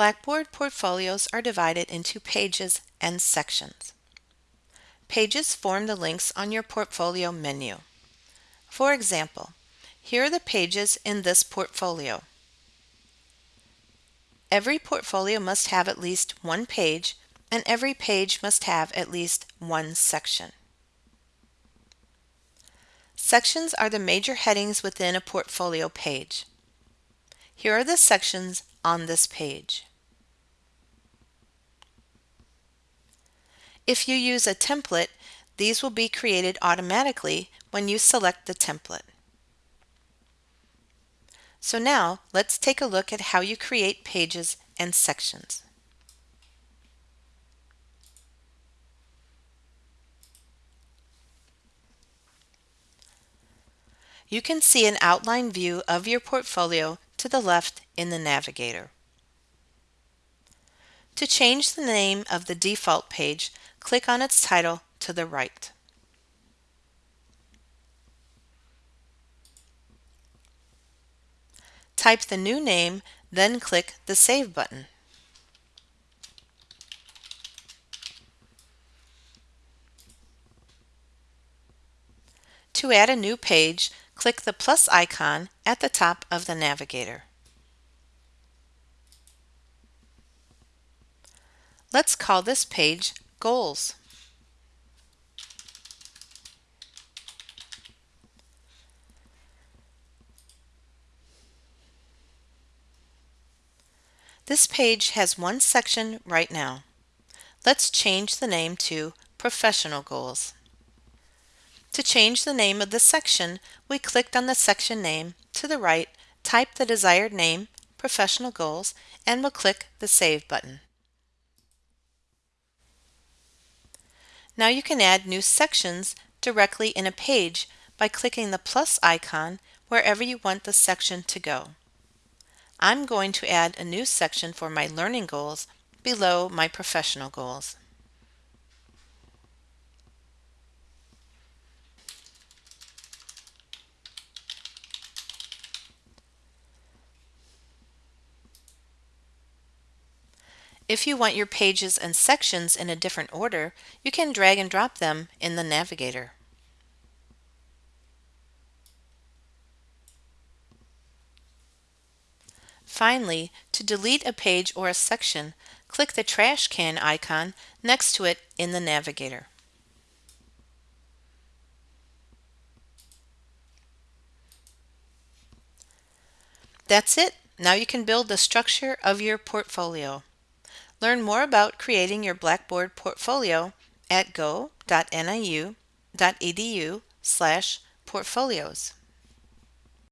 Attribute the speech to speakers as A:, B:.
A: Blackboard portfolios are divided into pages and sections. Pages form the links on your portfolio menu. For example, here are the pages in this portfolio. Every portfolio must have at least one page and every page must have at least one section. Sections are the major headings within a portfolio page. Here are the sections on this page. If you use a template, these will be created automatically when you select the template. So now let's take a look at how you create pages and sections. You can see an outline view of your portfolio to the left in the Navigator. To change the name of the default page, click on its title to the right. Type the new name, then click the Save button. To add a new page, click the plus icon at the top of the navigator. Let's call this page Goals. This page has one section right now. Let's change the name to Professional Goals. To change the name of the section, we clicked on the section name to the right, type the desired name, Professional Goals, and we'll click the Save button. Now you can add new sections directly in a page by clicking the plus icon wherever you want the section to go. I'm going to add a new section for my learning goals below my professional goals. If you want your pages and sections in a different order, you can drag and drop them in the Navigator. Finally, to delete a page or a section, click the trash can icon next to it in the Navigator. That's it. Now you can build the structure of your portfolio. Learn more about creating your Blackboard portfolio at go.niu.edu slash portfolios.